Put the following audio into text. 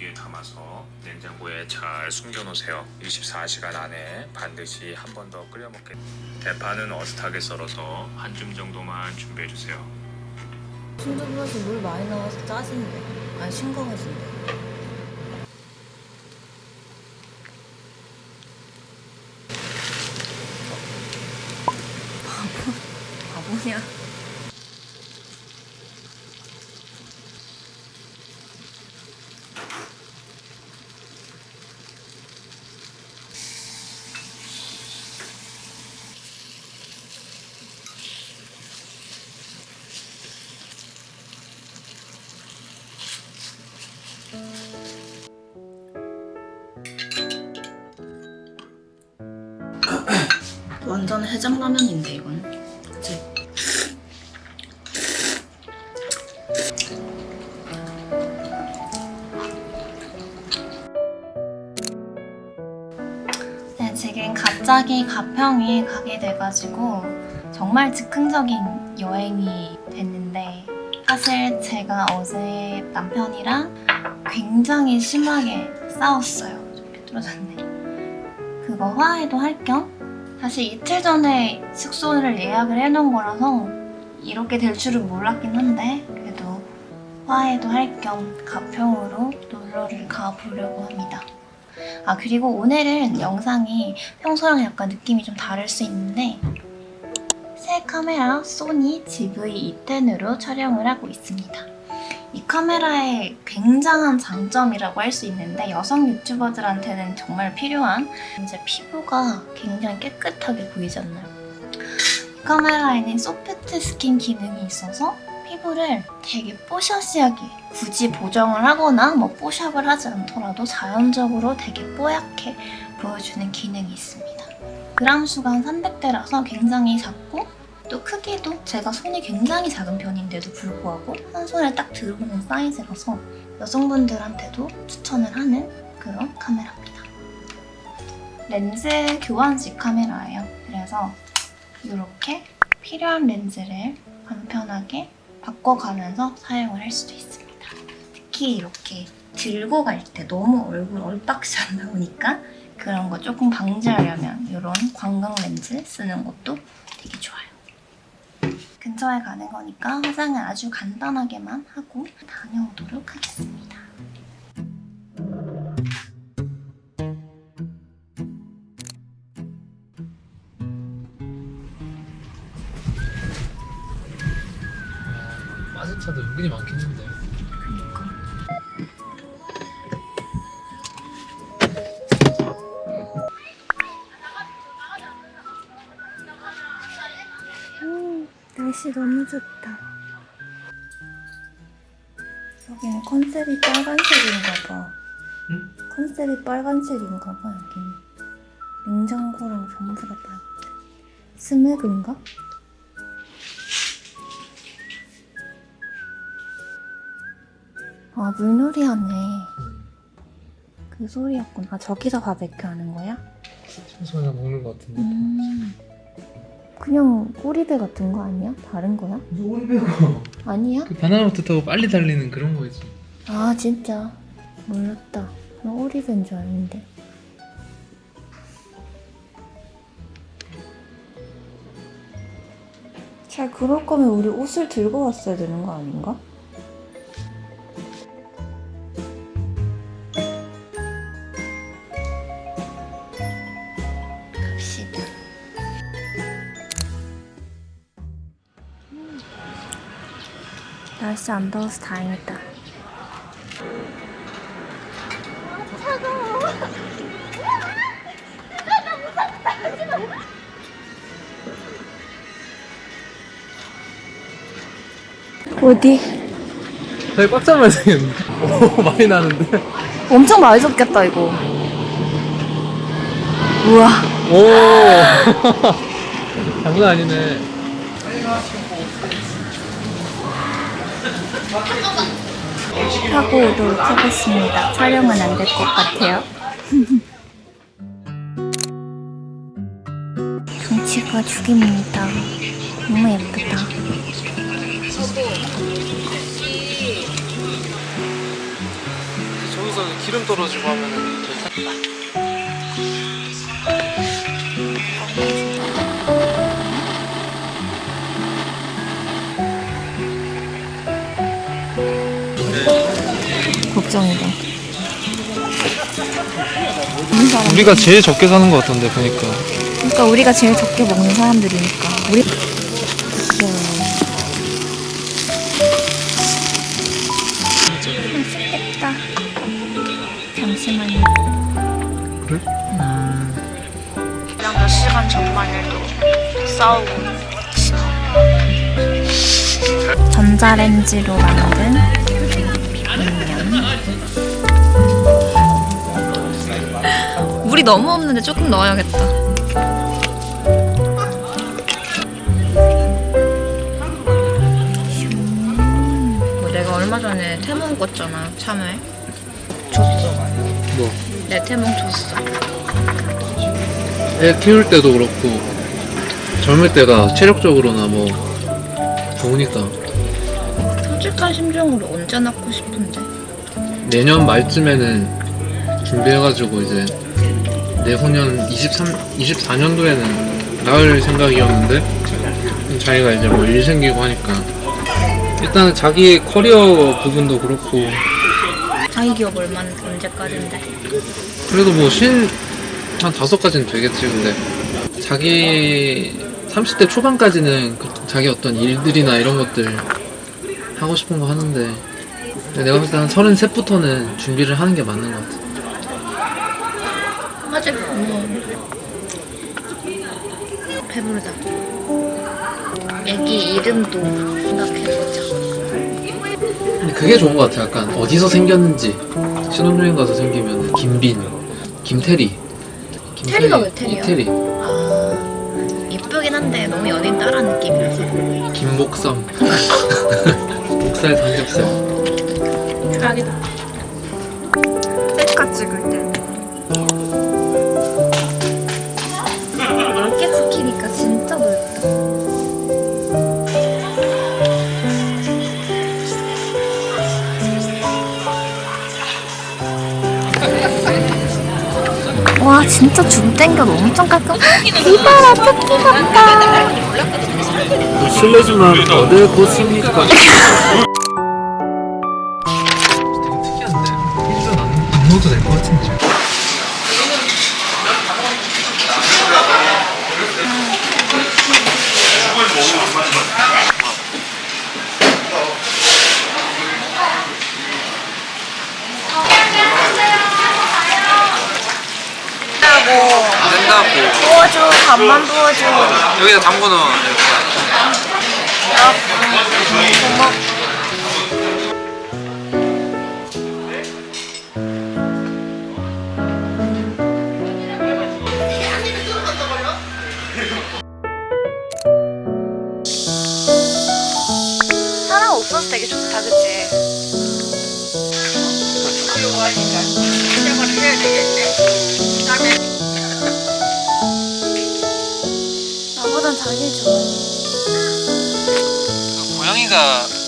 용기에 담아서 냉장고에 잘 숨겨놓으세요 24시간 안에 반드시 한 번 더 끓여 먹게 대파는 어슷하게 썰어서 한 줌 정도만 준비해주세요 순두부에서 물 많이 넣어서 짜진대. 아니 싱거워진대. 완전 해장라면인데 이건. 그치? 네, 지금 갑자기 가평에 가게 돼가지고 정말 즉흥적인 여행이 됐는데 사실 제가 어제 남편이랑 굉장히 심하게 싸웠어요. 좀 삐뚤어졌네. 그거 화해도 할겸 사실 이틀 전에 숙소를 예약을 해놓은 거라서 이렇게 될 줄은 몰랐긴 한데 그래도 화해도 할 겸 가평으로 놀러를 가보려고 합니다. 아 그리고 오늘은 영상이 평소랑 약간 느낌이 좀 다를 수 있는데 새 카메라 소니 GV-E10으로 촬영을 하고 있습니다. 이 카메라의 굉장한 장점이라고 할 수 있는데 여성 유튜버들한테는 정말 필요한 이제 피부가 굉장히 깨끗하게 보이지 않나요? 이 카메라에는 soft skin 기능이 있어서 피부를 되게 뽀샤시하게 굳이 보정을 하거나 뭐 뽀샵을 하지 않더라도 자연적으로 되게 뽀얗게 보여주는 기능이 있습니다. 그람 수가 한 300대라서 굉장히 작고 또 크기도 제가 손이 굉장히 작은 편인데도 불구하고 한 손에 딱 들어오는 사이즈라서 여성분들한테도 추천을 하는 그런 카메라입니다. 렌즈 교환식 카메라예요. 그래서 이렇게 필요한 렌즈를 간편하게 바꿔가면서 사용을 할 수도 있습니다. 특히 이렇게 들고 갈 때 너무 얼굴 얼박시 안 나오니까 그런 거 조금 방지하려면 이런 광각 렌즈 쓰는 것도 되게 좋아요. 근처에 가는 거니까 화장을 아주 간단하게만 하고 다녀오도록 하겠습니다. 마스차도 은근히 많겠는데 날씨 너무 좋다. 여기는 컨셉이 빨간색인가 봐. 응? 컨셉이 빨간색인가 봐, 여기는. 냉장고랑 전부 다 빨간색. 스낵인가? 아, 물놀이 하네. 그 소리였구나. 아, 저기서 바베큐 하는 거야? 청소나 먹는 것 같은데 음. 그냥 꼬리배 같은 거 아니야? 다른 거야? 무슨 오리 배고 아니야? 그 바나나부터 타고 빨리 달리는 그런 거지 아 진짜 몰랐다. 나 오리배인 줄 알았는데. 잘 그럴 거면 우리 옷을 들고 왔어야 되는 거 아닌가? 날씨 안 더워서 다행이다. 어디? 되게 꽉 잡아야 되겠는데 오 많이 나는데 엄청 많이 섞였다 이거. 우와. 오 장난 아니네 하고 오도록 하겠습니다. 촬영은 안 될 것 같아요. 경치가 죽입니다. 너무 예쁘다. 저기서 기름 떨어지고 하면 걱정이다. 우리가 제일 적게 사는 것 같던데 보니까 그러니까 우리가 제일 적게 먹는 사람들이니까. 우리 맛있겠다. 잠시만요. 그래? 그냥 몇 시간 전만 해도 싸우고. 전자레인지로 만든 물이 너무 없는데 조금 넣어야겠다. 뭐 내가 얼마 전에 태몽 꿨잖아 참외. 줬어. 뭐? 내 태몽 줬어. 애 키울 때도 그렇고 젊을 때가 체력적으로나 뭐 좋으니까. 솔직한 심정으로 언제 낳고 싶은데? 내년 말쯤에는 준비해가지고 이제 내후년 23, 24년도에는 낳을 생각이었는데 자기가 이제 뭐 일 생기고 하니까. 일단 자기 커리어 부분도 그렇고. 자기 기업 얼마 언제까지인데? 그래도 뭐 신 한 다섯 가지는 되겠지 근데. 자기 30대 초반까지는 그 자기 어떤 일들이나 이런 것들 하고 싶은 거 하는데. 내가 봤을 때한 33부터는 준비를 하는 게 맞는 것 같아 아직 뭐 배부르다. 애기 이름도 생각해보자. 근데 그게 좋은 것 같아 약간 어디서 생겼는지. 신혼여행 가서 생기면 김빈, 김태리. 태리가 왜 태리야? 이태리, 아 이쁘긴 한데 너무 연인 따라 느낌이라서. 김목섬 목살 삼겹살. 최악이다. 셀카 찍을 때 진짜 줌 땡겨도 엄청 깔끔 이봐라 토끼 같다 실례지만 어딜 보습니까? 되게 특이한데? 안, 안 넣어도 될 것 같은데 안 된다고. 부어줘 밥만 부어줘. 여기다 담궈 넣어. 사람 자기 좋아 고양이가